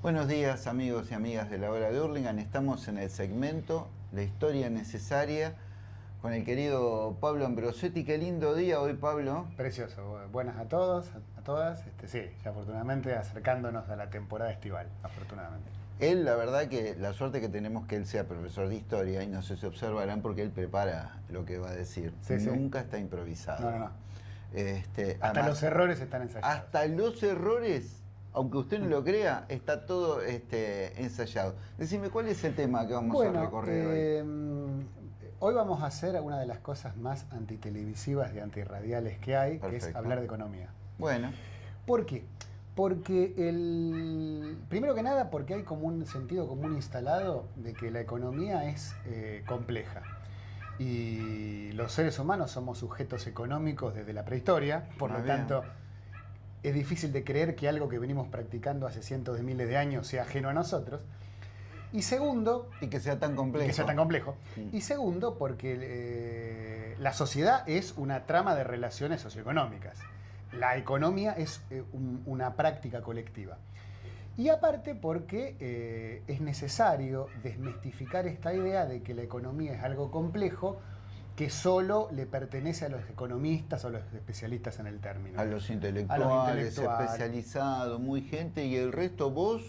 Buenos días amigos y amigas de la hora de Hurlingham. Estamos en el segmento La historia necesaria con el querido Pablo Ambrosetti. Qué lindo día hoy, Pablo. Precioso. Buenas a todos, a todas. Este, sí, ya afortunadamente acercándonos a la temporada estival, afortunadamente. Él, la verdad que la suerte que tenemos que él sea profesor de historia, y no sé si observarán porque él prepara lo que va a decir. Nunca está improvisado. No, no, no. Este, hasta los errores están ensayados. Hasta los errores, aunque usted no lo crea, está todo este, ensayado. Decime, ¿cuál es el tema que vamos a recorrer hoy? Em, hoy vamos a hacer una de las cosas más antitelevisivas y antirradiales que hay, que es hablar de economía. Bueno. ¿Por qué? Porque el. Primero que nada, porque hay como un sentido común instalado de que la economía es eh, compleja. Y los seres humanos somos sujetos económicos desde la prehistoria, por lo tanto, es difícil de creer que algo que venimos practicando hace cientos de miles de años sea ajeno a nosotros. Y segundo... Y que sea tan complejo. Que sea tan complejo. Y segundo, porque eh, la sociedad es una trama de relaciones socioeconómicas la economía es eh, una práctica colectiva. Y aparte porque eh, es necesario desmistificar esta idea de que la economía es algo complejo que solo le pertenece a los economistas o a los especialistas en el término. A los intelectuales, especializados, muy gente, y el resto vos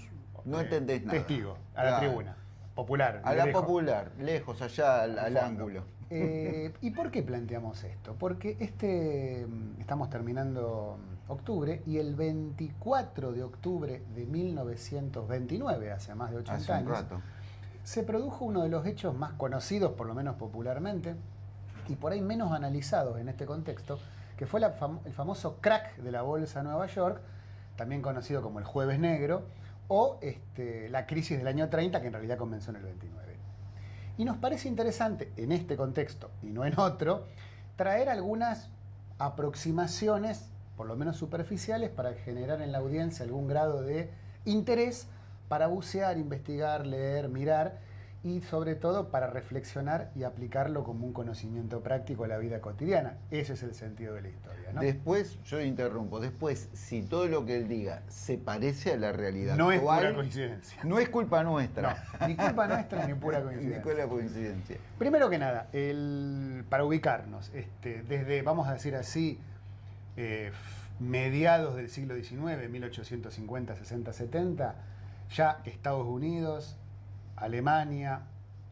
no entendés nada. Testigo, a la tribuna, popular. A la popular, lejos, allá al ángulo. Eh, ¿Y por qué planteamos esto? Porque este, mm, estamos terminando mm, octubre y el 24 de octubre de 1929, hace más de 80 años, se produjo uno de los hechos más conocidos, por lo menos popularmente, y por ahí menos analizados en este contexto, que fue el famoso crack de la Bolsa de Nueva York, también conocido como el Jueves Negro, o este, la crisis del año 30, que en realidad comenzó en el 29. Y nos parece interesante, en este contexto y no en otro, traer algunas aproximaciones, por lo menos superficiales, para generar en la audiencia algún grado de interés para bucear, investigar, leer, mirar y sobre todo para reflexionar y aplicarlo como un conocimiento práctico a la vida cotidiana. Ese es el sentido de la historia. ¿no? Después, yo interrumpo, después, si todo lo que él diga se parece a la realidad no es pura coincidencia. No es culpa nuestra. ni culpa nuestra ni pura coincidencia. ni pura coincidencia. Primero que nada, el, para ubicarnos, este, desde, vamos a decir así, eh, mediados del siglo XIX, 1850, 60, 70, ya Estados Unidos, Alemania,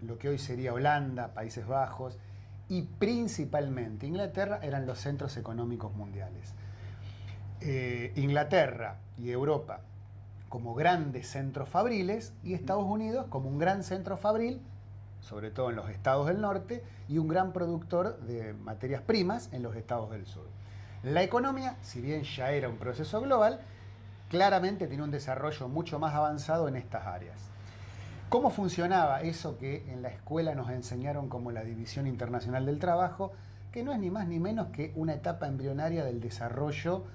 lo que hoy sería Holanda, Países Bajos y principalmente Inglaterra eran los centros económicos mundiales. Eh, Inglaterra y Europa como grandes centros fabriles y Estados Unidos como un gran centro fabril, sobre todo en los estados del norte, y un gran productor de materias primas en los estados del sur. La economía, si bien ya era un proceso global, claramente tiene un desarrollo mucho más avanzado en estas áreas. ¿Cómo funcionaba eso que en la escuela nos enseñaron como la División Internacional del Trabajo, que no es ni más ni menos que una etapa embrionaria del desarrollo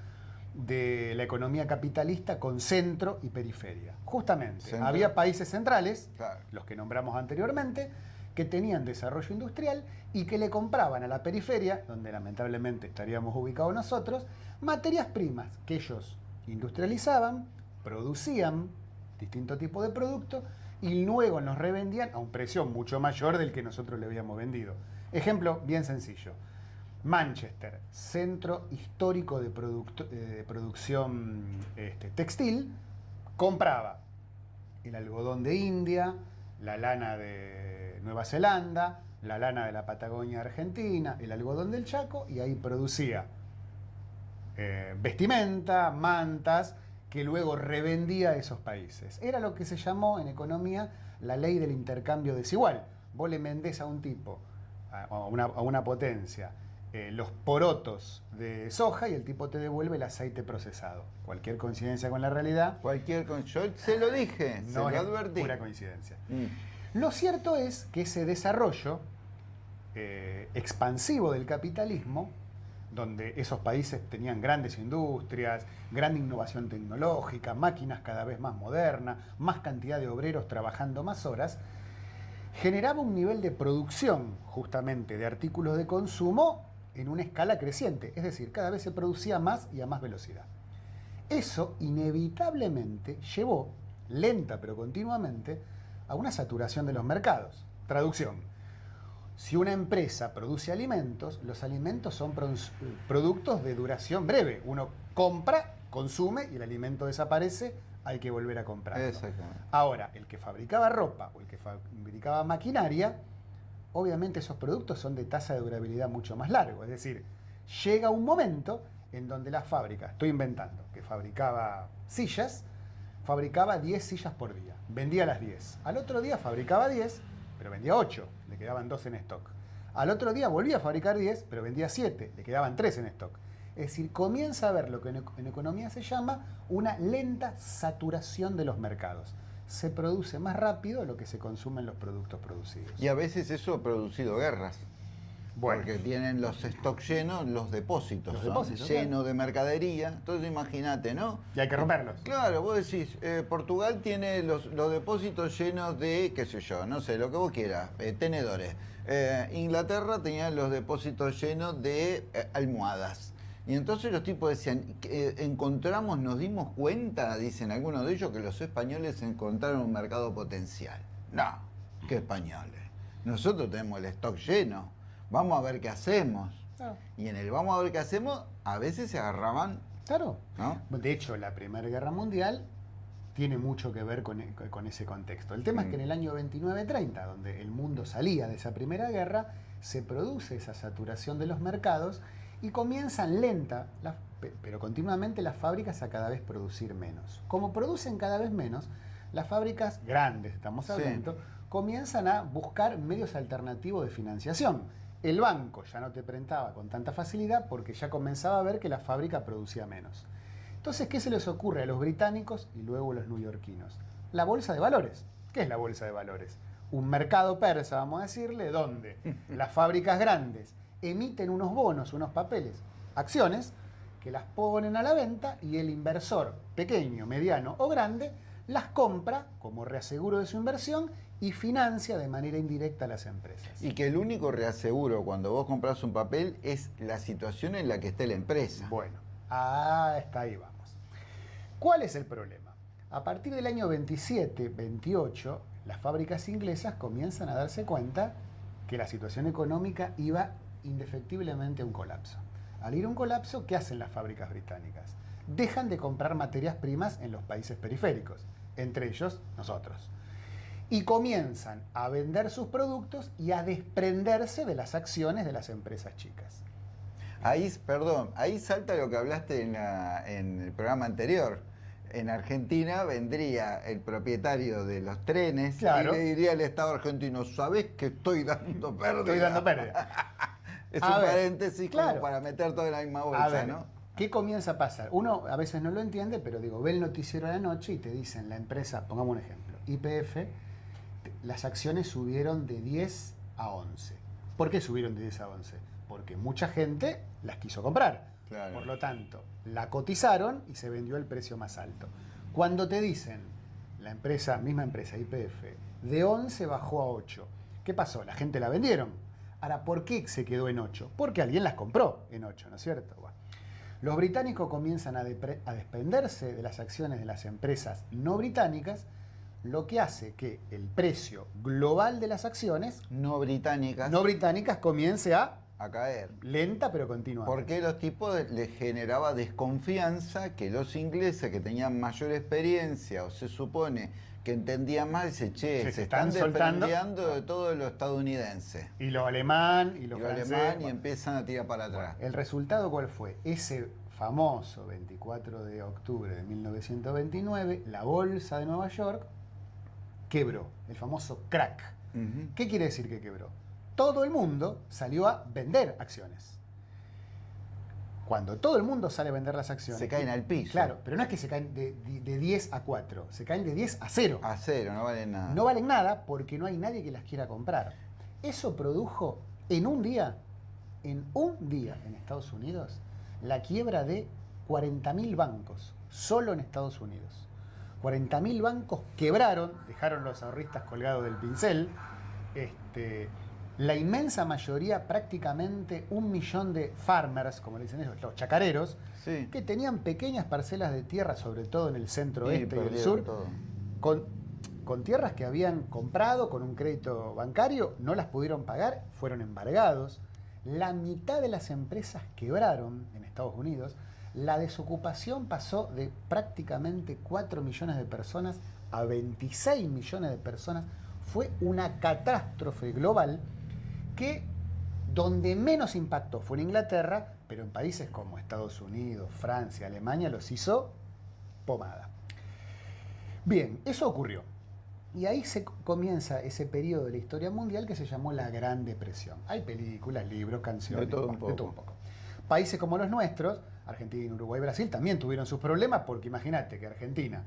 de la economía capitalista con centro y periferia? Justamente, había países centrales, los que nombramos anteriormente, que tenían desarrollo industrial y que le compraban a la periferia, donde lamentablemente estaríamos ubicados nosotros, materias primas que ellos industrializaban, producían distinto tipo de productos y luego nos revendían a un precio mucho mayor del que nosotros le habíamos vendido. Ejemplo bien sencillo. Manchester, centro histórico de, eh, producción este, textil, compraba el algodón de India, la lana de Nueva Zelanda, la lana de la Patagonia Argentina, el algodón del Chaco, y ahí producía eh, vestimenta, mantas, que luego revendía a esos países. Era lo que se llamó en economía la ley del intercambio desigual. Vos le vendés a un tipo, a una, potencia, eh, los porotos de soja y el tipo te devuelve el aceite procesado. Cualquier coincidencia con la realidad. Cualquier Yo se lo dije, no se lo advertí. Pura coincidencia. Mm. Lo cierto es que ese desarrollo eh, expansivo del capitalismo donde esos países tenían grandes industrias, gran innovación tecnológica, máquinas cada vez más modernas, más cantidad de obreros trabajando más horas, generaba un nivel de producción justamente de artículos de consumo en una escala creciente, es decir, cada vez se producía más y a más velocidad. Eso inevitablemente llevó lenta pero continuamente, a una saturación de los mercados. Traducción. Si una empresa produce alimentos, los alimentos son productos de duración breve. Uno compra, consume y el alimento desaparece, hay que volver a comprar. Ahora, el que fabricaba ropa o el que fabricaba maquinaria, obviamente esos productos son de tasa de durabilidad mucho más largo. Es decir, llega un momento en donde la fábrica, estoy inventando, que fabricaba sillas, fabricaba 10 sillas por día. Vendía las 10. Al otro día fabricaba 10, pero vendía 8. Le quedaban 2 en stock. Al otro día volvía a fabricar 10, pero vendía 7. Le quedaban 3 en stock. Es decir, comienza a haber lo que en economía se llama una lenta saturación de los mercados. Se produce más rápido lo que se consumen los productos producidos. Y a veces eso ha producido guerras. Porque tienen los stocks llenos, los depósitos, llenos de mercadería. Entonces imagínate, ¿no? Y hay que romperlos. Claro, vos decís, eh, Portugal tiene los, depósitos llenos de, qué sé yo, no sé, lo que vos quieras, eh, tenedores. Eh, Inglaterra tenía los depósitos llenos de almohadas. Y entonces los tipos decían, encontramos, nos dimos cuenta, dicen algunos de ellos, que los españoles encontraron un mercado potencial. No, ¿qué españoles? Nosotros tenemos el stock lleno vamos a ver qué hacemos. Y en el vamos a ver qué hacemos, a veces se agarraban. Claro. De hecho, la Primera Guerra Mundial tiene mucho que ver con, e, ese contexto. El tema es que en el año 29-30, donde el mundo salía de esa Primera Guerra, se produce esa saturación de los mercados y comienzan lenta, pero continuamente las fábricas a cada vez producir menos. Como producen cada vez menos, las fábricas grandes, estamos hablando, comienzan a buscar medios alternativos de financiación el banco ya no te prestaba con tanta facilidad porque ya comenzaba a ver que la fábrica producía menos. Entonces, ¿qué se les ocurre a los británicos y luego a los neoyorquinos? La bolsa de valores. ¿Qué es la bolsa de valores? Un mercado persa, vamos a decirle, donde las fábricas grandes emiten unos bonos, unos papeles, acciones, que las ponen a la venta y el inversor, pequeño, mediano o grande, las compra como reaseguro de su inversión y financia de manera indirecta a las empresas. Y que el único reaseguro cuando vos compras un papel es la situación en la que esté la empresa. Bueno, hasta ahí vamos. ¿Cuál es el problema? A partir del año 27, 28, las fábricas inglesas comienzan a darse cuenta que la situación económica iba indefectiblemente a un colapso. Al ir a un colapso, ¿qué hacen las fábricas británicas? Dejan de comprar materias primas en los países periféricos, entre ellos nosotros y comienzan a vender sus productos y a desprenderse de las acciones de las empresas chicas. Ahí, perdón, ahí salta lo que hablaste en, el programa anterior. En Argentina vendría el propietario de los trenes y le diría al Estado argentino, ¿sabés que estoy dando pérdida? Estoy dando pérdida. es un paréntesis como para meter todo en la misma bolsa, ¿no? ¿Qué comienza a pasar? Uno a veces no lo entiende, pero digo, ve el noticiero a la noche y te dicen la empresa, pongamos un ejemplo, IPF las acciones subieron de 10 a 11. ¿Por qué subieron de 10 a 11? Porque mucha gente las quiso comprar. Por lo tanto, la cotizaron y se vendió el precio más alto. Cuando te dicen, la empresa, misma empresa IPF, de 11 bajó a 8, ¿qué pasó? La gente la vendieron. Ahora, ¿por qué se quedó en 8? Porque alguien las compró en 8, ¿no es cierto? Los británicos comienzan a, a desprenderse de las acciones de las empresas no británicas lo que hace que el precio global de las acciones no británicas, no británicas comience a, a caer. Lenta pero continua. Porque los tipos les generaba desconfianza que los ingleses que tenían mayor experiencia o se supone que entendían más, dice, che, se, están, soltando de todo lo estadounidense. Y lo alemán y lo, y alemán y empiezan a tirar para atrás. ¿El resultado cuál fue? Ese famoso 24 de octubre de 1929, la bolsa de Nueva York quebró, el famoso crack. ¿Qué quiere decir que quebró? Todo el mundo salió a vender acciones. Cuando todo el mundo sale a vender las acciones. Se caen al piso. Claro, pero no es que se caen de, 10 a 4, se caen de 10 a 0. A 0, no valen nada. No valen nada porque no hay nadie que las quiera comprar. Eso produjo en un día, en un día en Estados Unidos, la quiebra de 40.000 bancos, solo en Estados Unidos. 40.000 bancos quebraron, dejaron los ahorristas colgados del pincel. Este, la inmensa mayoría, prácticamente un millón de farmers, como le dicen ellos, los chacareros, que tenían pequeñas parcelas de tierra, sobre todo en el centro oeste y el sur, con, con tierras que habían comprado con un crédito bancario, no las pudieron pagar, fueron embargados. La mitad de las empresas quebraron en Estados Unidos. La desocupación pasó de prácticamente 4 millones de personas a 26 millones de personas. Fue una catástrofe global que donde menos impactó fue en Inglaterra, pero en países como Estados Unidos, Francia, Alemania los hizo pomada. Bien, eso ocurrió. Y ahí se comienza ese periodo de la historia mundial que se llamó la Gran Depresión. Hay películas, libros, canciones, De todo un bueno, poco. Países como los nuestros, Argentina, Uruguay, Brasil, también tuvieron sus problemas porque imagínate que Argentina,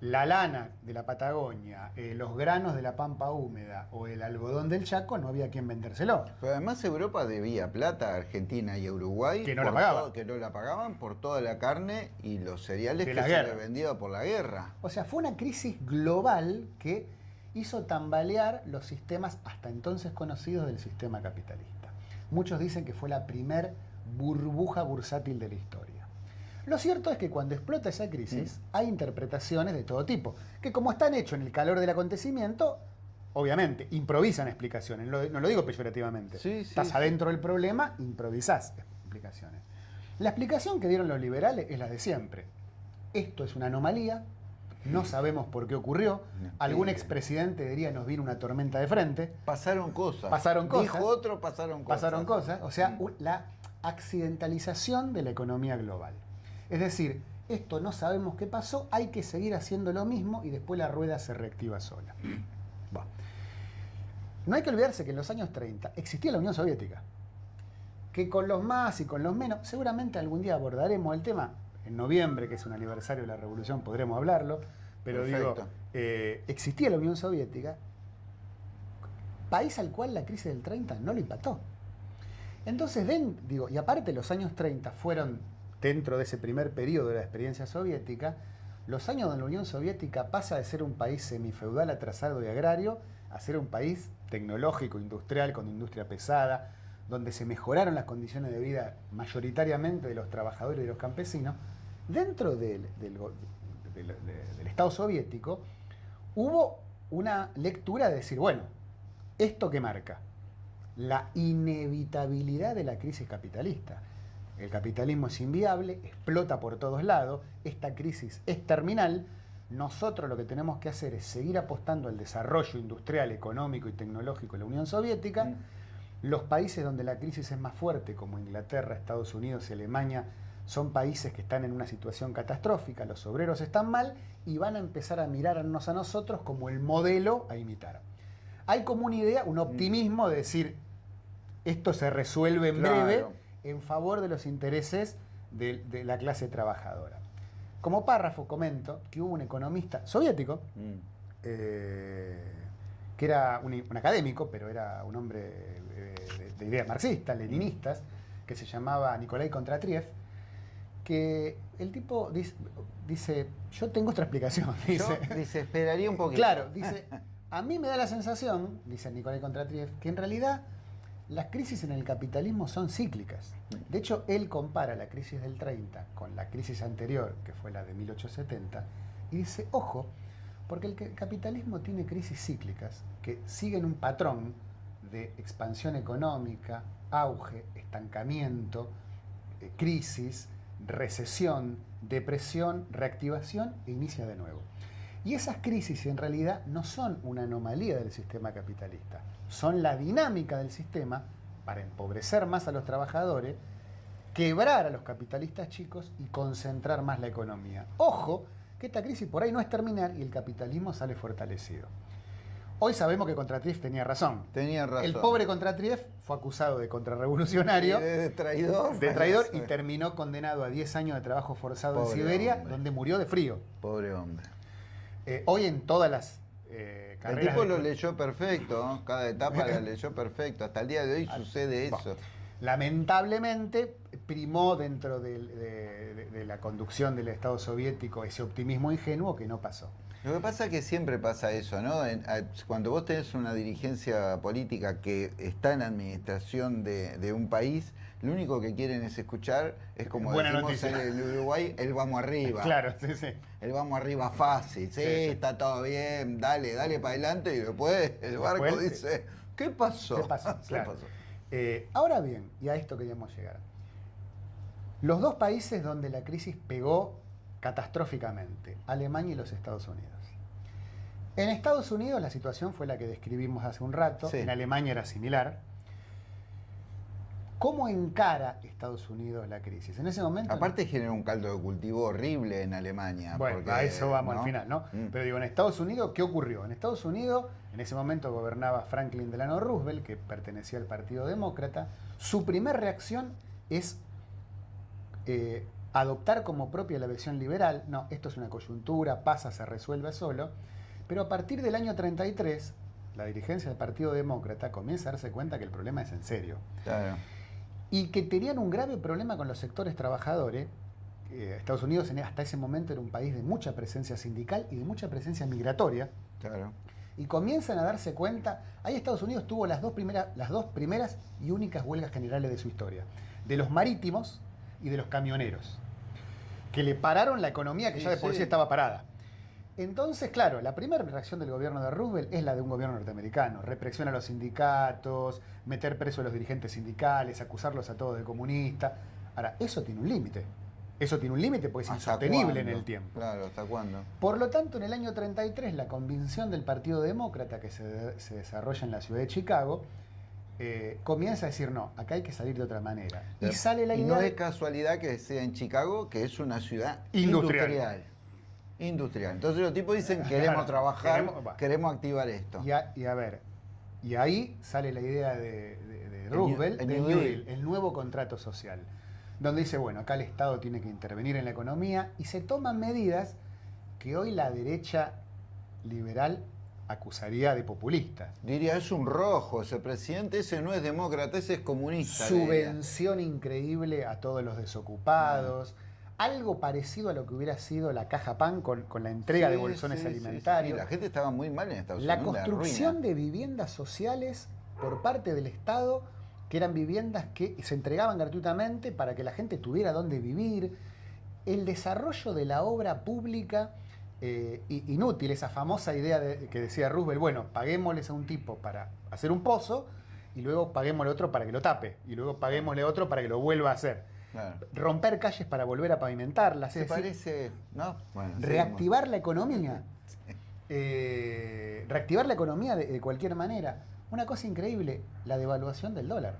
la lana de la Patagonia, eh, los granos de la pampa húmeda o el algodón del Chaco, no había quien vendérselo. Pero además Europa debía plata a Argentina y a Uruguay. Que no la pagaban. todo- que no la pagaban por toda la carne y los cereales De que la se guerra. vendía por la guerra. O sea, fue una crisis global que hizo tambalear los sistemas hasta entonces conocidos del sistema capitalista. Muchos dicen que fue la primer burbuja bursátil de la historia. Lo cierto es que cuando explota esa crisis hay interpretaciones de todo tipo, que como están hechos en el calor del acontecimiento, obviamente improvisan explicaciones, Lo- no lo digo peyorativamente. Sí, sí, Estás adentro del problema, improvisás explicaciones. La explicación que dieron los liberales es la de siempre. Esto es una anomalía, no sabemos por qué ocurrió. Algún expresidente diría nos vino una tormenta de frente. Pasaron cosas. Pasaron cosas. Dijo otro, pasaron cosas. Pasaron cosas, o sea, Mm. la accidentalización de la economía global. Es decir, esto no sabemos qué pasó, hay que seguir haciendo lo mismo y después la rueda se reactiva sola. Bueno. No hay que olvidarse que en los años 30 existía la Unión Soviética, que con los más y con los menos, seguramente algún día abordaremos el tema, en noviembre, que es un aniversario de la revolución, podremos hablarlo, pero digo, eh, existía la Unión Soviética, país al cual la crisis del 30 no lo impactó. Entonces, ven, digo, y aparte los años 30 fueron, dentro de ese primer periodo de la experiencia soviética, los años donde la Unión Soviética pasa de ser un país semifeudal atrasado y agrario a ser un país tecnológico, industrial, con industria pesada, donde se mejoraron las condiciones de vida mayoritariamente de los trabajadores y de los campesinos, dentro del, del Estado soviético hubo una lectura de decir, bueno, ¿esto qué marca? La inevitabilidad de la crisis capitalista. El capitalismo es inviable, explota por todos lados, esta crisis es terminal. Nosotros lo que tenemos que hacer es seguir apostando al desarrollo industrial, económico y tecnológico de la Unión Soviética. Mm. Los países donde la crisis es más fuerte, como Inglaterra, Estados Unidos y Alemania, son países que están en una situación catastrófica, los obreros están mal y van a empezar a mirarnos a nosotros como el modelo a imitar. Hay como una idea, un optimismo de decir, esto se resuelve en Claro. breve en favor de los intereses de, de la clase trabajadora. Como párrafo comento que hubo un economista soviético, Mm. eh, que era un, un académico, pero era un hombre eh, de, de ideas marxistas, leninistas, que se llamaba Nikolai Kontratriev, que el tipo dice, dice, yo tengo otra explicación, dice. Yo desesperaría un poquito. Claro, dice, a mí me da la sensación, dice Nikolai Kontratriev, que en realidad las crisis en el capitalismo son cíclicas. De hecho, él compara la crisis del 30 con la crisis anterior, que fue la de 1870, y dice, ojo, porque el capitalismo tiene crisis cíclicas que siguen un patrón de expansión económica, auge, estancamiento, eh, crisis, recesión, depresión, reactivación e inicia de nuevo. Y esas crisis en realidad no son una anomalía del sistema capitalista, son la dinámica del sistema para empobrecer más a los trabajadores, quebrar a los capitalistas chicos y concentrar más la economía. Ojo, que esta crisis por ahí no es terminal y el capitalismo sale fortalecido. Hoy sabemos que Contratriev tenía razón. Tenía razón. El pobre Contratriev fue acusado de contrarrevolucionario, de traidor. de traidor y terminó condenado a 10 años de trabajo forzado Pobre en Siberia, hombre. donde murió de frío. Pobre hombre. Eh, hoy en todas las eh, El carreras... tipo de- lo leyó perfecto, ¿no? cada etapa la leyó perfecto. Hasta el día de hoy sucede bueno. eso. Lamentablemente primó dentro de, de- de la conducción del Estado soviético ese optimismo ingenuo que no pasó. Lo que pasa es que siempre pasa eso, ¿no? Cuando vos tenés una dirigencia política que está en la administración de, de un país, lo único que quieren es escuchar, es como Buena decimos noticia. en el Uruguay, el vamos arriba. Claro, sí, sí. El vamos arriba fácil, sí, Sí, sí. está todo bien, dale, dale para adelante y después el barco Después, dice, ¿qué pasó? ¿Qué pasó? ¿Qué Claro. pasó? Eh, ahora bien, y a esto queríamos llegar. Los dos países donde la crisis pegó catastróficamente, Alemania y los Estados Unidos. En Estados Unidos la situación fue la que describimos hace un rato, Sí. en Alemania era similar. ¿Cómo encara Estados Unidos la crisis? En ese momento... Aparte genera un caldo de cultivo horrible en Alemania. Bueno, porque, a eso vamos ¿no? al final, ¿no? Mm. Pero digo, en Estados Unidos, ¿qué ocurrió? En Estados Unidos, en ese momento gobernaba Franklin Delano Roosevelt, que pertenecía al Partido Demócrata. Su primera reacción es eh, adoptar como propia la versión liberal. No, esto es una coyuntura, pasa, se resuelve solo. Pero a partir del año 33, la dirigencia del Partido Demócrata comienza a darse cuenta que el problema es en serio Claro. Y que tenían un grave problema con los sectores trabajadores. Eh, Estados Unidos en- hasta ese momento era un país de mucha presencia sindical y de mucha presencia migratoria. Claro. Y comienzan a darse cuenta, ahí Estados Unidos tuvo las dos, primeras, las dos primeras y únicas huelgas generales de su historia, de los marítimos y de los camioneros, que le pararon la economía que ya de por sí. sí estaba parada. Entonces, claro, la primera reacción del gobierno de Roosevelt es la de un gobierno norteamericano. Represión a los sindicatos, meter preso a los dirigentes sindicales, acusarlos a todos de comunistas. Ahora, eso tiene un límite. Eso tiene un límite porque es ¿Hasta insostenible en el tiempo. Claro, ¿hasta cuándo? Por lo tanto, en el año 33, la convicción del Partido Demócrata que se, se desarrolla en la ciudad de Chicago eh, comienza a decir, no, acá hay que salir de otra manera. Y sale la Y idea... no de- es casualidad que sea en Chicago, que es una ciudad Industrial. industrial. Industrial. Entonces los tipos dicen, Claro, queremos trabajar, queremos- va. queremos activar esto. Y a, y a ver, y ahí sale la idea de, de- de El Roosevelt, el del New New Deal. El nuevo contrato social, donde dice, bueno, acá el Estado tiene que intervenir en la economía y se toman medidas que hoy la derecha liberal acusaría de populistas. Diría, es un rojo ese presidente, ese no es demócrata, ese es comunista. Subvención increíble a todos los desocupados. Algo parecido a lo que hubiera sido la caja pan con, con la entrega de bolsones sí, sí, sí. alimentarios. La gente estaba muy mal en Estados La Unidos. construcción ruina. de viviendas sociales por parte del Estado, que eran viviendas que se entregaban gratuitamente para que la gente tuviera dónde vivir. El desarrollo de la obra pública eh, inútil, esa famosa idea de- que decía Roosevelt, bueno, paguémosles a un tipo para hacer un pozo y luego paguémosle a otro para que lo tape y luego paguémosle a otro para que lo vuelva a hacer. Claro. Romper calles para volver a pavimentarlas. Se parece, ¿no? Bueno, reactivar la economía. Eh, reactivar la economía de, de cualquier manera. Una cosa increíble, la devaluación del dólar.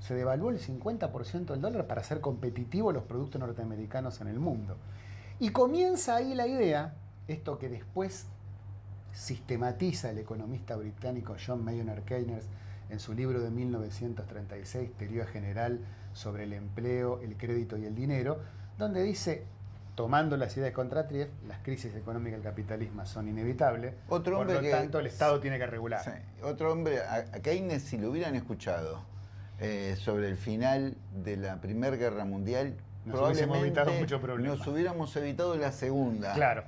Se devaluó el 50% del dólar para hacer competitivos los productos norteamericanos en el mundo. Y comienza ahí la idea, esto que después sistematiza el economista británico John Maynard Keynes en su libro de 1936, Teoría General sobre el empleo, el crédito y el dinero, donde dice, tomando las ideas de Contratrief, las crisis económicas del capitalismo son inevitables, Otro por hombre lo que- tanto el Estado tiene que regular. Sí. Otro hombre, a, a Keynes, si lo hubieran escuchado eh, sobre el final de la Primera Guerra Mundial, Nos probablemente evitado mucho problema. nos hubiéramos evitado la Segunda. Claro,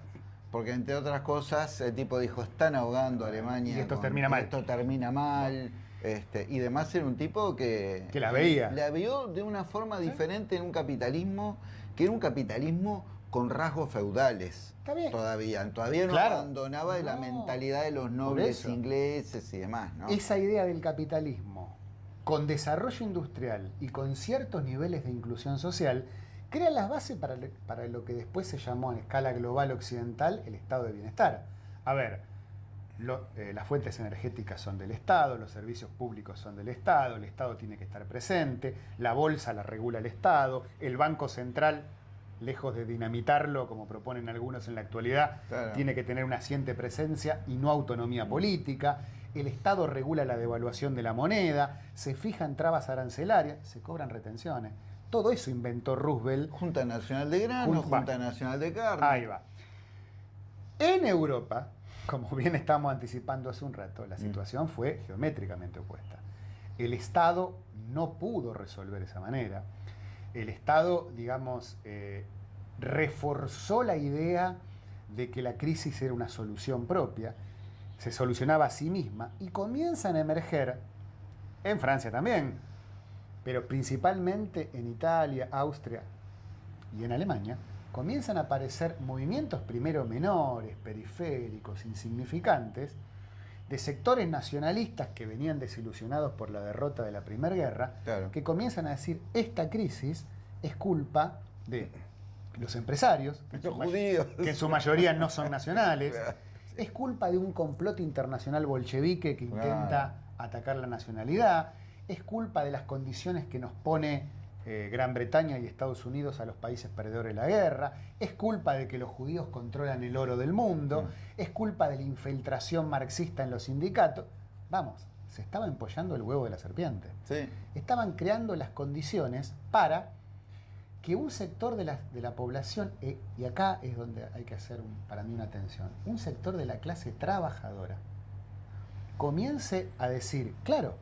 Porque entre otras cosas, el tipo dijo, están ahogando a Alemania. Y esto con- termina mal. Esto termina mal. Este, y demás era un tipo que... Que la veía. La vio de una forma diferente en un capitalismo, que era un capitalismo con rasgos feudales. Está bien. Todavía. Todavía no Claro. abandonaba de la mentalidad de los nobles ingleses y demás, ¿no? esa idea del capitalismo con desarrollo industrial y con ciertos niveles de inclusión social crea las bases para, para lo que después se llamó en escala global occidental el estado de bienestar. A ver, lo- eh, las fuentes energéticas son del Estado, los servicios públicos son del Estado, el Estado tiene que estar presente, la bolsa la regula el Estado, el Banco Central, lejos de dinamitarlo como proponen algunos en la actualidad, Claro. tiene que tener una asiente presencia y no autonomía política. El Estado regula la devaluación de la moneda, se fijan trabas arancelarias, se cobran retenciones. Todo eso inventó Roosevelt. Junta Nacional de Grano, Jun- va. Junta Nacional de Carne. Ahí va. En Europa, como bien estamos anticipando hace un rato, Mm. la situación fue geométricamente opuesta. El Estado no pudo resolver esa manera. El Estado, digamos, eh, reforzó la idea de que la crisis era una solución propia, se solucionaba a sí misma y comienzan a emerger, en Francia también, pero principalmente en Italia, Austria y en Alemania, comienzan a aparecer movimientos primero menores, periféricos, insignificantes, de sectores nacionalistas que venían desilusionados por la derrota de la Primera Guerra, que comienzan a decir, esta crisis es culpa de los empresarios, que, en su, mayoría no son nacionales, es culpa de un complot internacional bolchevique que intenta atacar la nacionalidad, es culpa de las condiciones que nos pone eh, Gran Bretaña y Estados Unidos a los países perdedores de la guerra, es culpa de que los judíos controlan el oro del mundo, mm. es culpa de la infiltración marxista en los sindicatos. Vamos, se estaba empollando el huevo de la serpiente. Estaban creando las condiciones para que un sector de la, población, eh, y acá es donde hay que hacer para mí una atención, un sector de la clase trabajadora comience a decir, claro,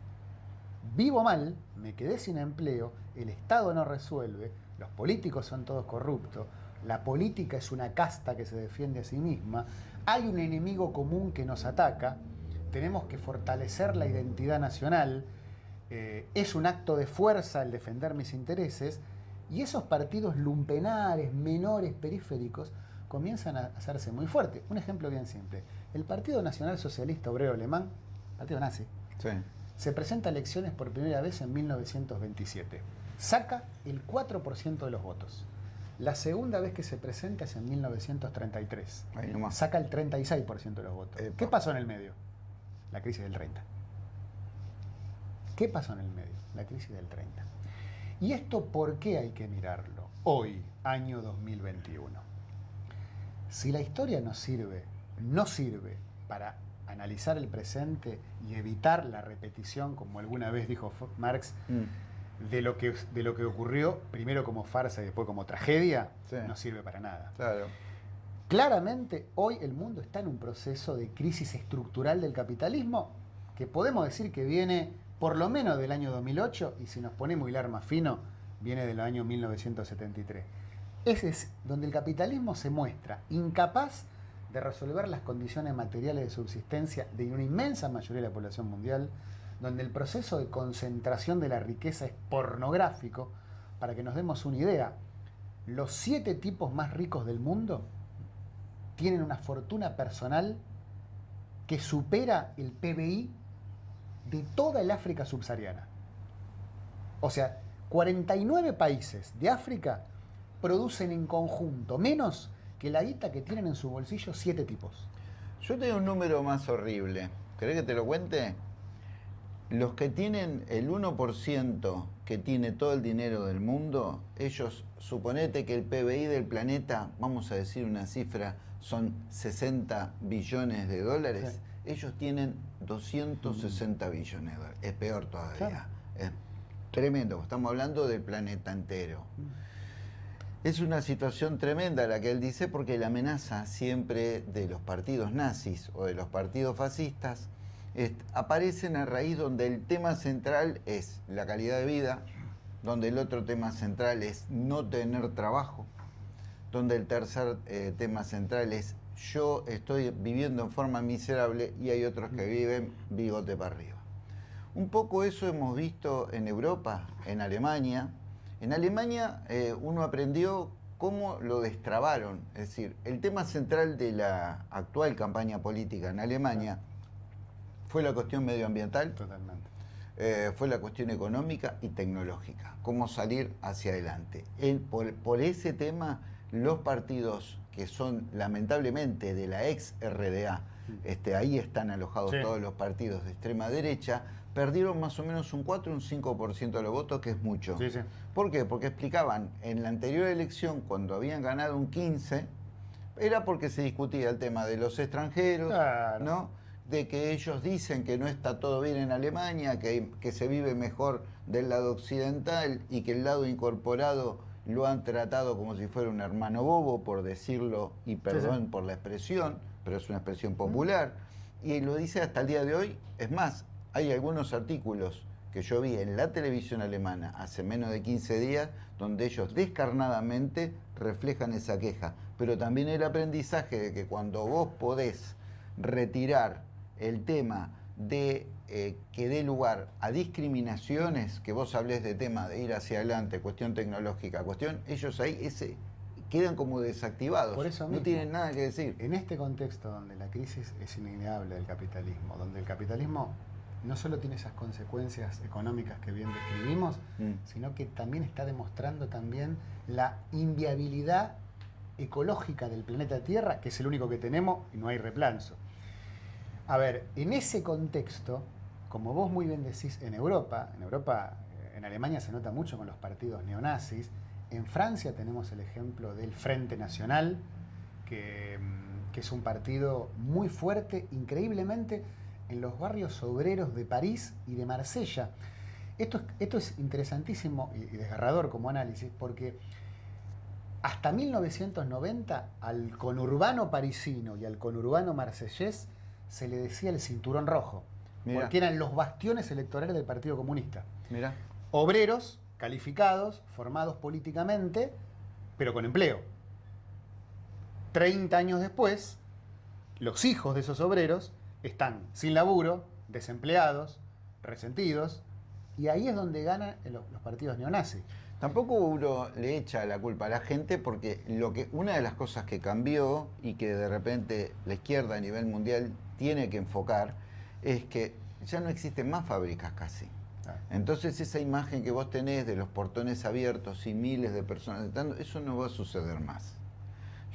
vivo mal, me quedé sin empleo, el Estado no resuelve, los políticos son todos corruptos, la política es una casta que se defiende a sí misma, hay un enemigo común que nos ataca, tenemos que fortalecer la identidad nacional, eh, es un acto de fuerza el defender mis intereses, y esos partidos lumpenares, menores, periféricos, comienzan a hacerse muy fuertes. Un ejemplo bien simple. El Partido Nacional Socialista Obrero Alemán, partido nazi, se presenta a elecciones por primera vez en 1927. Saca el 4% de los votos. La segunda vez que se presenta es en 1933. Saca el 36% de los votos. ¿Qué pasó en el medio? La crisis del 30. ¿Qué pasó en el medio? La crisis del 30. ¿Y esto por qué hay que mirarlo? Hoy, año 2021. Si la historia nos sirve, no sirve para analizar el presente y evitar la repetición, como alguna vez dijo Marx, mm. de, lo que, de lo que ocurrió, primero como farsa y después como tragedia, no sirve para nada. Claro. Claramente, hoy el mundo está en un proceso de crisis estructural del capitalismo que podemos decir que viene por lo menos del año 2008, y si nos ponemos hilar más fino, viene del año 1973. Ese es donde el capitalismo se muestra incapaz de resolver las condiciones materiales de subsistencia de una inmensa mayoría de la población mundial, donde el proceso de concentración de la riqueza es pornográfico. Para que nos demos una idea, los siete tipos más ricos del mundo tienen una fortuna personal que supera el PBI de toda el África subsahariana. O sea, 49 países de África producen en conjunto menos que la guita que tienen en su bolsillo siete tipos. Yo tengo un número más horrible. ¿Querés que te lo cuente? Los que tienen el 1% que tiene todo el dinero del mundo, ellos, suponete que el PBI del planeta, vamos a decir una cifra, son 60 billones de dólares ellos tienen 260 billones de dólares. Es peor todavía. Es tremendo. Estamos hablando del planeta entero. Es una situación tremenda la que él dice porque la amenaza siempre de los partidos nazis o de los partidos fascistas aparecen a raíz donde el tema central es la calidad de vida, donde el otro tema central es no tener trabajo, donde el tercer eh, tema central es yo estoy viviendo en forma miserable y hay otros que viven bigote para arriba. Un poco eso hemos visto en Europa, en Alemania. En Alemania eh, uno aprendió cómo lo destrabaron. Es decir, el tema central de la actual campaña política en Alemania fue la cuestión medioambiental. Totalmente. Eh, fue la cuestión económica y tecnológica. Cómo salir hacia adelante. por ese tema, los partidos que son lamentablemente de la ex RDA, este, ahí están alojados todos los partidos de extrema derecha, perdieron más o menos un 4 o un 5% de los votos, que es mucho. ¿Por qué? Porque explicaban, en la anterior elección, cuando habían ganado un 15, era porque se discutía el tema de los extranjeros, ¿no? de que ellos dicen que no está todo bien en Alemania, que, que se vive mejor del lado occidental y que el lado incorporado lo han tratado como si fuera un hermano bobo, por decirlo, y perdón por la expresión, pero es una expresión popular, y lo dice hasta el día de hoy. Es más, hay algunos artículos que yo vi en la televisión alemana hace menos de 15 días, donde ellos descarnadamente reflejan esa queja, pero también el aprendizaje de que cuando vos podés retirar el tema de eh, que dé lugar a discriminaciones, que vos hables de tema de ir hacia adelante, cuestión tecnológica, cuestión, ellos ahí ese, quedan como desactivados. Por eso no tienen nada que decir. En este contexto donde la crisis es innegable del capitalismo, donde el capitalismo no solo tiene esas consecuencias económicas que bien describimos, mm. sino que también está demostrando también la inviabilidad ecológica del planeta Tierra, que es el único que tenemos y no hay replanzo. A ver, en ese contexto, como vos muy bien decís, en Europa, en Europa, eh, en Alemania se nota mucho con los partidos neonazis, en Francia tenemos el ejemplo del Frente Nacional, que, mm, que es un partido muy fuerte, increíblemente, en los barrios obreros de París y de Marsella. Esto es, esto es interesantísimo y, desgarrador como análisis porque hasta 1990 al conurbano parisino y al conurbano marsellés se le decía el cinturón rojo, porque eran los bastiones electorales del Partido Comunista. Mira. Obreros calificados, formados políticamente, pero con empleo. Treinta años después, los hijos de esos obreros están sin laburo, desempleados, resentidos, y ahí es donde ganan los, partidos neonazis. Tampoco uno le echa la culpa a la gente porque lo que una de las cosas que cambió y que de repente la izquierda a nivel mundial tiene que enfocar es que ya no existen más fábricas casi. Entonces esa imagen que vos tenés de los portones abiertos y miles de personas eso no va a suceder más.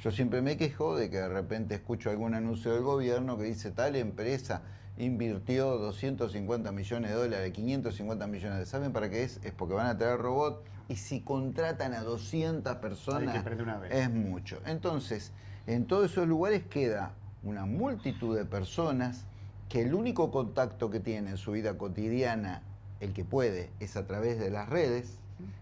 Yo siempre me quejo de que de repente escucho algún anuncio del gobierno que dice tal empresa invirtió 250 millones de dólares, 550 millones de dólares. ¿Saben para qué es? Es porque van a traer robot y si contratan a 200 personas es mucho. Entonces, en todos esos lugares queda una multitud de personas que el único contacto que tienen en su vida cotidiana, el que puede, es a través de las redes.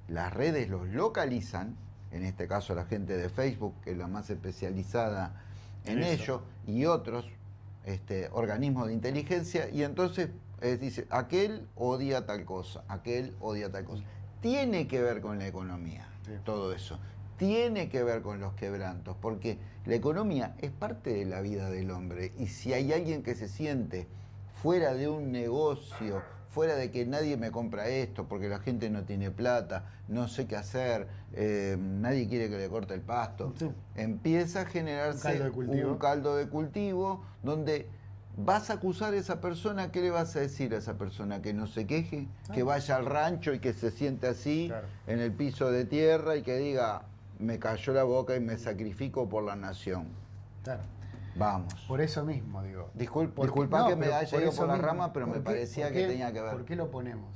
Las redes los localizan en este caso la gente de Facebook, que es la más especializada en ello, y otros este, organismos de inteligencia, y entonces dice, aquel odia tal cosa, aquel odia tal cosa. Tiene que ver con la economía, todo eso. Tiene que ver con los quebrantos, porque la economía es parte de la vida del hombre, y si hay alguien que se siente fuera de un negocio, fuera de que nadie me compra esto porque la gente no tiene plata, no sé qué hacer, eh, nadie quiere que le corte el pasto, empieza a generarse un caldo, de cultivo donde vas a acusar a esa persona, ¿qué le vas a decir a esa persona? Que no se queje, que vaya al rancho y que se siente así en el piso de tierra y que diga, me cayó la boca y me sacrifico por la nación. Claro. Vamos. Por eso mismo, digo. disculpa que me haya ido por la rama, pero me parecía que tenía que ver. ¿Por qué lo ponemos?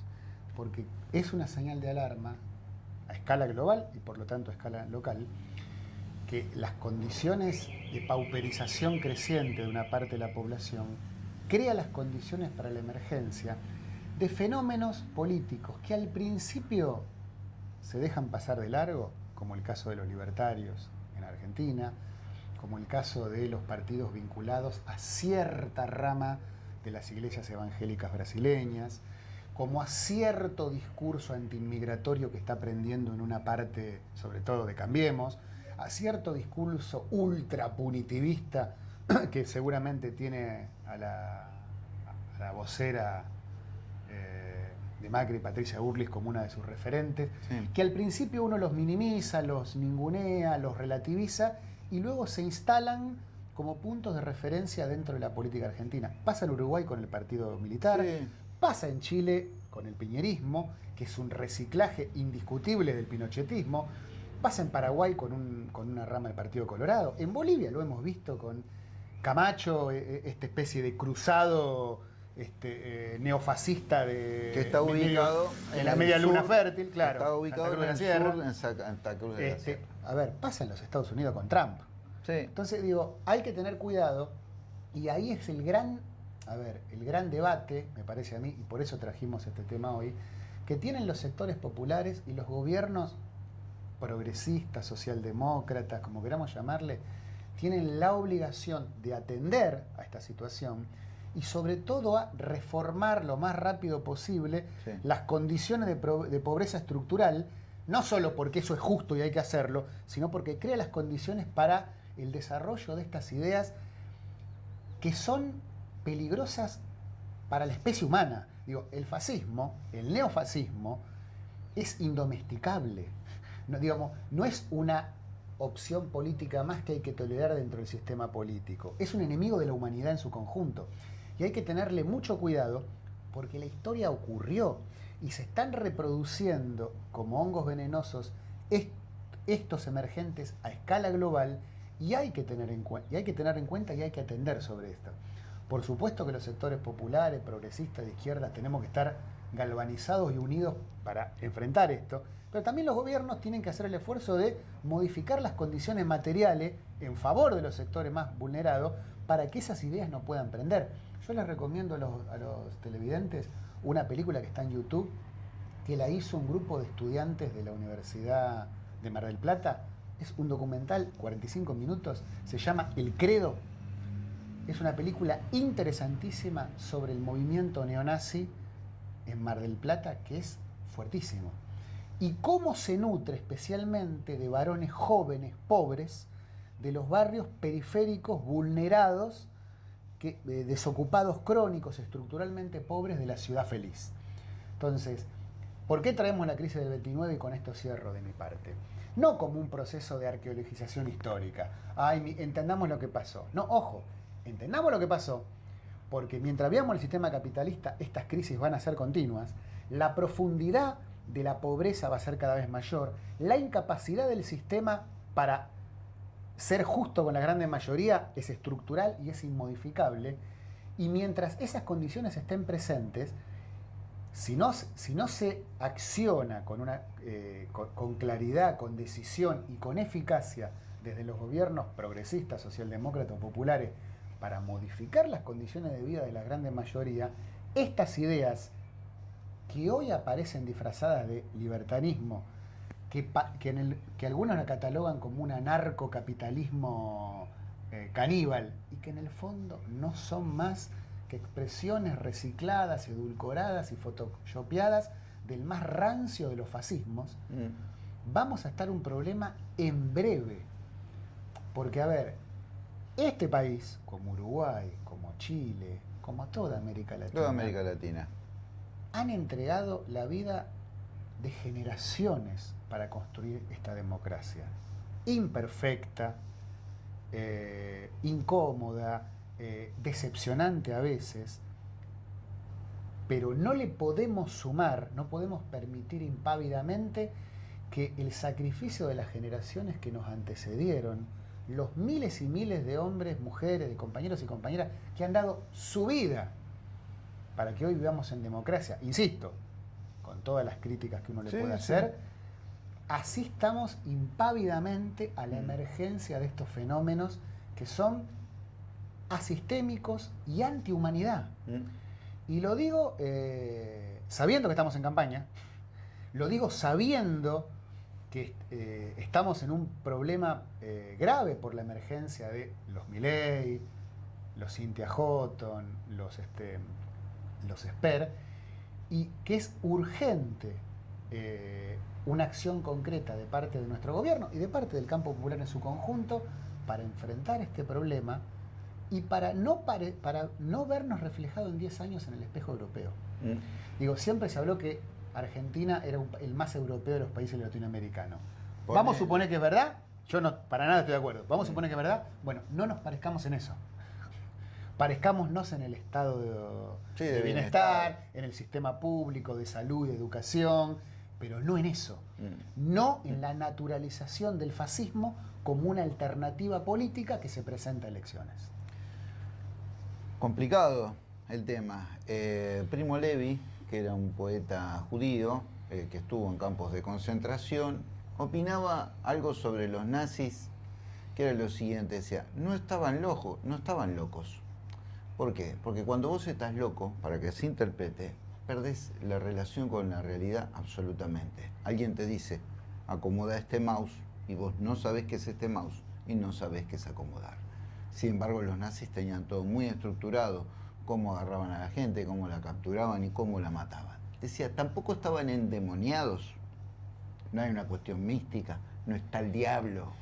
Porque es una señal de alarma a escala global y por lo tanto a escala local que las condiciones de pauperización creciente de una parte de la población crea las condiciones para la emergencia de fenómenos políticos que al principio se dejan pasar de largo, como el caso de los libertarios en Argentina, como el caso de los partidos vinculados a cierta rama de las iglesias evangélicas brasileñas, como a cierto discurso antiinmigratorio que está aprendiendo en una parte, sobre todo de Cambiemos, a cierto discurso ultra punitivista que seguramente tiene a la, vocera eh, de Macri, Patricia Urlis, como una de sus referentes, que al principio uno los minimiza, los ningunea, los relativiza, y luego se instalan como puntos de referencia dentro de la política argentina. Pasa en Uruguay con el partido militar, pasa en Chile con el piñerismo, que es un reciclaje indiscutible del pinochetismo, pasa en Paraguay con, un, con una rama del Partido Colorado, en Bolivia lo hemos visto con Camacho, e, e, esta especie de cruzado este, eh, neofascista de que está ubicado en, la media luna fértil, claro. Está ubicado en, el sur, en Santa Cruz de la este, A ver, pasa en los Estados Unidos con Trump. Sí. Entonces digo, hay que tener cuidado y ahí es el gran, a ver, el gran debate, me parece a mí, y por eso trajimos este tema hoy, que tienen los sectores populares y los gobiernos progresistas, socialdemócratas, como queramos llamarle, tienen la obligación de atender a esta situación y sobre todo a reformar lo más rápido posible las condiciones de, pobreza estructural, no solo porque eso es justo y hay que hacerlo, sino porque crea las condiciones para el desarrollo de estas ideas que son peligrosas para la especie humana. Digo, el fascismo, el neofascismo, es indomesticable. No, digamos, no es una opción política más que hay que tolerar dentro del sistema político. Es un enemigo de la humanidad en su conjunto. Y hay que tenerle mucho cuidado porque la historia ocurrió y se están reproduciendo como hongos venenosos estos emergentes a escala global y hay, que tener en y hay que tener en cuenta y hay que atender sobre esto. Por supuesto que los sectores populares, progresistas, de izquierda, tenemos que estar galvanizados y unidos para enfrentar esto, pero también los gobiernos tienen que hacer el esfuerzo de modificar las condiciones materiales en favor de los sectores más vulnerados para que esas ideas no puedan prender. Yo les recomiendo a los, televidentes una película que está en YouTube, que la hizo un grupo de estudiantes de la Universidad de Mar del Plata. Es un documental, 45 minutos, se llama El Credo. Es una película interesantísima sobre el movimiento neonazi en Mar del Plata que es fuertísimo. Y cómo se nutre especialmente de varones jóvenes, pobres, de los barrios periféricos vulnerados, eh, desocupados crónicos, estructuralmente pobres de la ciudad feliz. Entonces, ¿por qué traemos la crisis del 29 y con esto cierro de mi parte? No como un proceso de arqueologización histórica. Ay, entendamos lo que pasó. No, ojo, entendamos lo que pasó, porque mientras veamos el sistema capitalista, estas crisis van a ser continuas, la profundidad de la pobreza va a ser cada vez mayor, la incapacidad del sistema para ser justo con la grande mayoría es estructural y es inmodificable, y mientras esas condiciones estén presentes, si no, se acciona con, eh, con claridad, con decisión y con eficacia desde los gobiernos progresistas, socialdemócratas o populares, para modificar las condiciones de vida de la gran mayoría, estas ideas que hoy aparecen disfrazadas de libertarismo, que, que, algunos la catalogan como un anarcocapitalismo eh, caníbal, y que en el fondo no son más que expresiones recicladas, edulcoradas y photoshopeadas del más rancio de los fascismos, mm. vamos a estar un problema en breve. Porque, a ver, este país, como Uruguay, como Chile, como toda América Latina, toda América Latina, han entregado la vida de generaciones para construir esta democracia. Imperfecta, eh, incómoda, eh, decepcionante a veces, pero no le podemos sumar, no podemos permitir impávidamente que el sacrificio de las generaciones que nos antecedieron, los miles y miles de hombres, mujeres, de compañeros y compañeras que han dado su vida para que hoy vivamos en democracia, insisto, con todas las críticas que uno le puede hacer, así estamos impávidamente a la mm. emergencia de estos fenómenos que son asistémicos y antihumanidad. Mm. Y lo digo eh, sabiendo que estamos en campaña, lo digo sabiendo que eh, estamos en un problema eh, grave por la emergencia de los Milley, los Cynthia Houghton, los, este, los Esper, y que es urgente eh, una acción concreta de parte de nuestro gobierno y de parte del campo popular en su conjunto para enfrentar este problema y para no, para no vernos reflejados en 10 años en el espejo europeo. Mm. Digo, siempre se habló que Argentina era el más europeo de los países latinoamericanos. Vamos a suponer que es verdad, yo no, para nada estoy de acuerdo. Vamos a suponer que es verdad, bueno, no nos parezcamos en eso. Parezcámonos en el estado de, bienestar, en el sistema público, de salud, de educación, pero no en eso. Mm. No en la naturalización del fascismo como una alternativa política que se presenta a elecciones. Complicado el tema. Eh, Primo Levi, que era un poeta judío eh, que estuvo en campos de concentración, opinaba algo sobre los nazis, que era lo siguiente, decía, no estaban locos, no estaban locos. ¿Por qué? Porque cuando vos estás loco, para que se interprete, perdés la relación con la realidad absolutamente. Alguien te dice, acomoda este mouse, y vos no sabés qué es este mouse, y no sabés qué es acomodar. Sin embargo, los nazis tenían todo muy estructurado, cómo agarraban a la gente, cómo la capturaban y cómo la mataban. Decía, tampoco estaban endemoniados, no hay una cuestión mística, no está el diablo.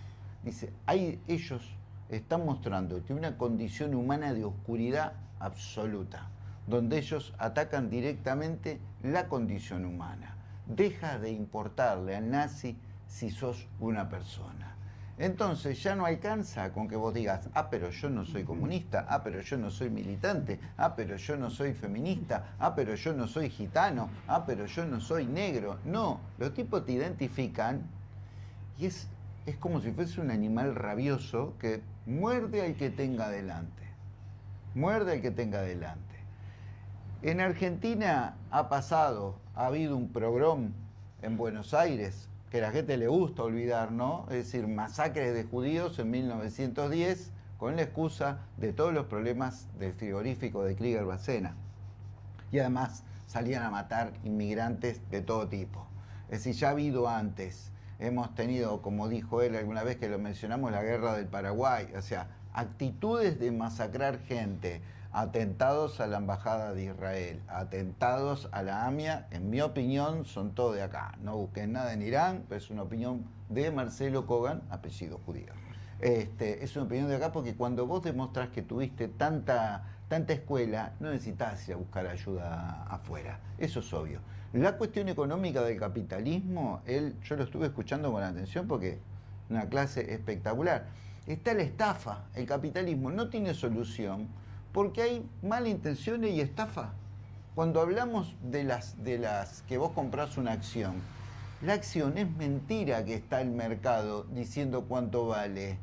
Dice, hay, ellos están mostrando que una condición humana de oscuridad absoluta. donde ellos atacan directamente la condición humana. Deja de importarle al nazi si sos una persona. Entonces ya no alcanza con que vos digas, ah, pero yo no soy comunista, ah, pero yo no soy militante, ah, pero yo no soy feminista, ah, pero yo no soy gitano, ah, pero yo no soy negro. No, los tipos te identifican y es, es como si fuese un animal rabioso que muerde al que tenga delante. Muerde al que tenga delante. En Argentina ha pasado, ha habido un progrom en Buenos Aires que a la gente le gusta olvidar, ¿no? Es decir, masacres de judíos en 1910 con la excusa de todos los problemas del frigorífico de Krieger Bacena. Y además salían a matar inmigrantes de todo tipo. Es decir, ya ha habido antes, hemos tenido, como dijo él alguna vez que lo mencionamos, la guerra del Paraguay, o sea, actitudes de masacrar gente, atentados a la Embajada de Israel, atentados a la AMIA, en mi opinión, son todo de acá. No busquen nada en Irán, pero es una opinión de Marcelo Kogan, apellido judío. Este, es una opinión de acá porque cuando vos demostrás que tuviste tanta, tanta escuela, no necesitas ir a buscar ayuda afuera. Eso es obvio. La cuestión económica del capitalismo, él, yo lo estuve escuchando con atención porque una clase espectacular. Está la estafa. El capitalismo no tiene solución porque hay malintenciones y estafa. Cuando hablamos de las, de las que vos compras una acción, la acción es mentira que está el mercado diciendo cuánto vale.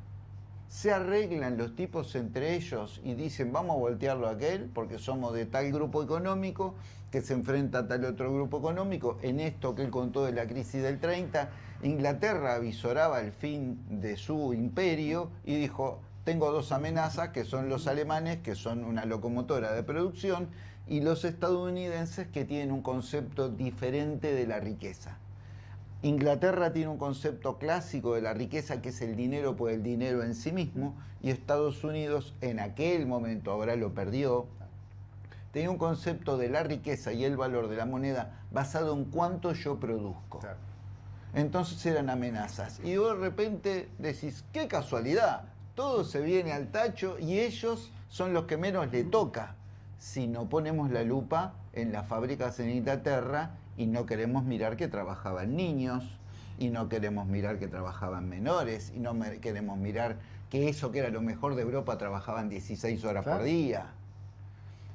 Se arreglan los tipos entre ellos y dicen vamos a voltearlo a aquel porque somos de tal grupo económico que se enfrenta a tal otro grupo económico. En esto que él contó de la crisis del 30, Inglaterra avisoraba el fin de su imperio y dijo tengo dos amenazas que son los alemanes, que son una locomotora de producción, y los estadounidenses que tienen un concepto diferente de la riqueza. Inglaterra tiene un concepto clásico de la riqueza que es el dinero por el dinero en sí mismo y Estados Unidos en aquel momento, ahora lo perdió, tenía un concepto de la riqueza y el valor de la moneda basado en cuánto yo produzco. Entonces eran amenazas. Y de repente decís, qué casualidad, todo se viene al tacho y ellos son los que menos le toca si no ponemos la lupa en las fábricas en Inglaterra y no queremos mirar que trabajaban niños y no queremos mirar que trabajaban menores y no queremos mirar que eso que era lo mejor de Europa trabajaban 16 horas por día.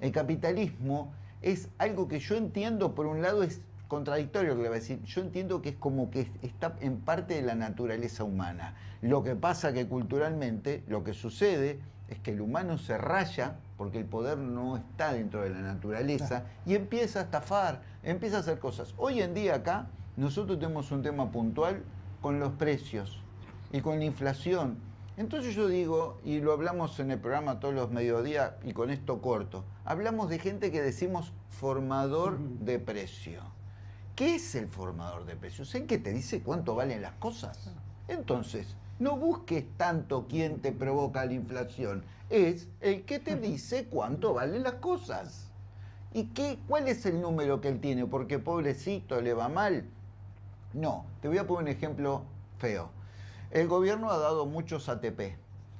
El capitalismo es algo que yo entiendo, por un lado es contradictorio que le voy a decir. Yo entiendo que es como que está en parte de la naturaleza humana. Lo que pasa que culturalmente lo que sucede es que el humano se raya porque el poder no está dentro de la naturaleza y empieza a estafar, empieza a hacer cosas. Hoy en día acá nosotros tenemos un tema puntual con los precios y con la inflación. Entonces yo digo, y lo hablamos en el programa todos los mediodías y con esto corto, hablamos de gente que decimos formador de precio. ¿Qué es el formador de precios? ¿En que te dice cuánto valen las cosas? Entonces, no busques tanto quién te provoca la inflación, es el que te dice cuánto valen las cosas. ¿Y qué, cuál es el número que él tiene? Porque pobrecito le va mal. No, te voy a poner un ejemplo feo. El gobierno ha dado muchos ATP,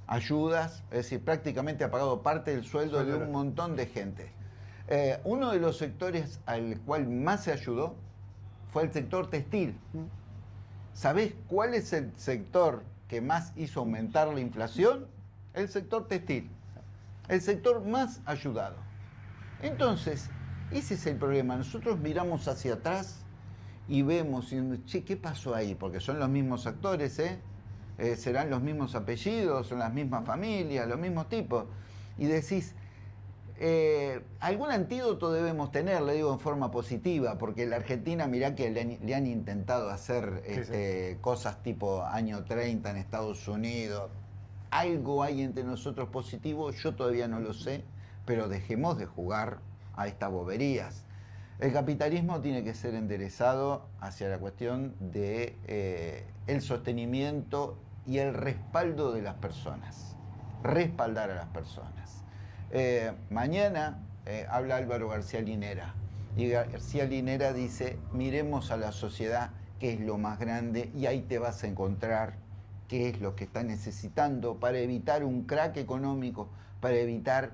ayudas, es decir, prácticamente ha pagado parte del sueldo de un montón de gente. Eh, uno de los sectores al cual más se ayudó fue el sector textil. ¿Sabés cuál es el sector que más hizo aumentar la inflación? El sector textil. El sector más ayudado. Entonces, ese es el problema. Nosotros miramos hacia atrás y vemos, y, che, ¿qué pasó ahí? Porque son los mismos actores, ¿eh? ¿eh? serán los mismos apellidos, son las mismas familias, los mismos tipos. Y decís, eh, algún antídoto debemos tener, le digo en forma positiva, porque la Argentina, mirá que le han, intentado hacer este, cosas tipo año 30 en Estados Unidos. Algo hay entre nosotros positivo, yo todavía no lo sé, pero dejemos de jugar a estas boberías. El capitalismo tiene que ser enderezado hacia la cuestión de eh, el sostenimiento y el respaldo de las personas. Respaldar a las personas. Eh, mañana eh, habla Álvaro García Linera y García Linera dice, miremos a la sociedad, que es lo más grande, y ahí te vas a encontrar qué es lo que está necesitando para evitar un crack económico, para evitar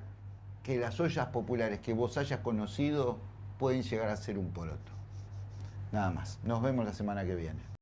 que las ollas populares que vos hayas conocido pueden llegar a ser un poroto. Nada más. Nos vemos la semana que viene.